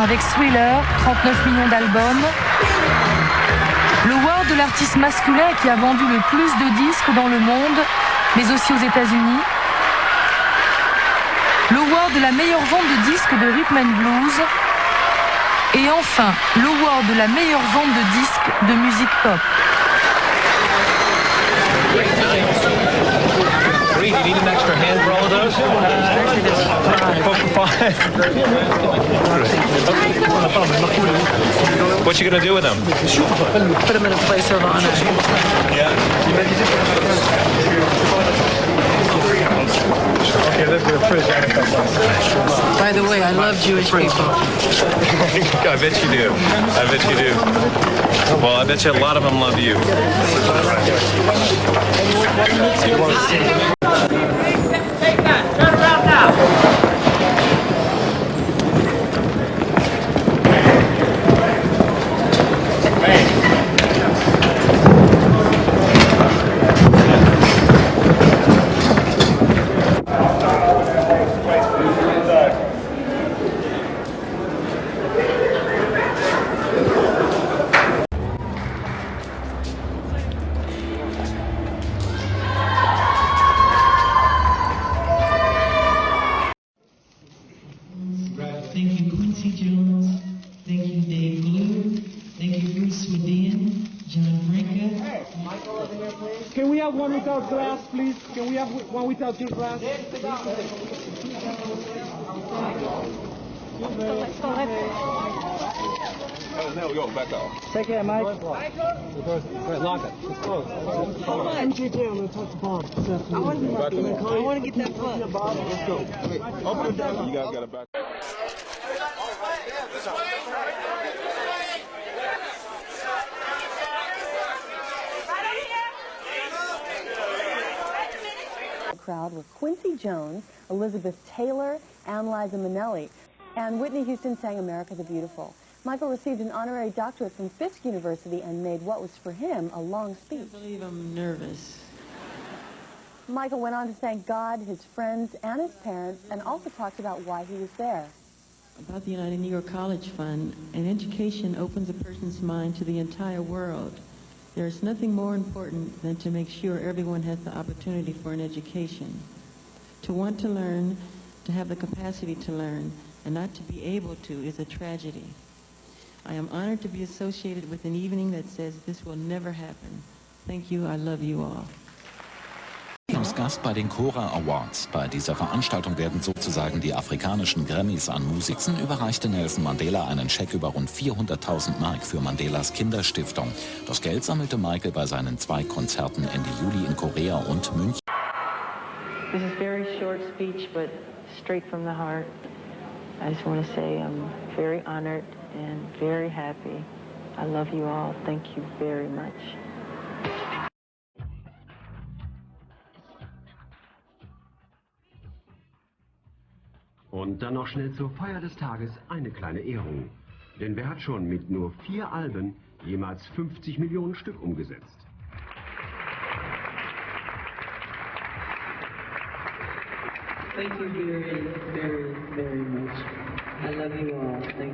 Wheeler, 39 millions d'albums. Le World de l'artiste masculin qui a vendu le plus de disques dans le monde, mais aussi aux États-Unis. Le World de la meilleure vente de disques de rhythm and blues. Et enfin, le World de la meilleure vente de disques de musique pop. What you gonna do with them? Put them in a place of honor. Okay, let's get a fridge. By the way, I love Jewish people. I bet you do. I bet you do. Well, I bet you a lot of them love you. Thank you, Bruce Swedien, John Brinker. Can we have one without glass, please? Can we have one without your glass? Now go, back off. Take care, Mike. Wait, lock it. It's closed. Hold on. Get down. Let's touch the bomb. I want to get that plug. Let's go. Open it down. You guys got it back. Crowd were Quincy Jones, Elizabeth Taylor, and Liza Minnelli. And Whitney Houston sang America the Beautiful. Michael received an honorary doctorate from Fisk University and made what was for him a long speech. I believe I'm nervous. Michael went on to thank God, his friends, and his parents, and also talked about why he was there. About the United Negro College Fund, an education opens a person's mind to the entire world. There is nothing more important than to make sure everyone has the opportunity for an education. To want to learn, to have the capacity to learn, and not to be able to is a tragedy. I am honored to be associated with an evening that says this will never happen. Thank you. I love you all. Gast bei den Cora Awards. Bei dieser Veranstaltung werden sozusagen die afrikanischen Grammys an Musikern. Überreichte Nelson Mandela einen Scheck über rund 400.000 Mark für Mandelas Kinderstiftung. Das Geld sammelte Michael bei seinen zwei Konzerten Ende Juli in Korea und München. This is a very short speech, but straight from the heart. I just want to say I'm very honored and very happy. I love you all. Thank you very much. Und dann noch schnell zur Feier des Tages eine kleine Ehrung. Denn wer hat schon mit nur vier Alben jemals 50 Millionen Stück umgesetzt? Thank you very, very, very much. I love you all. Thank.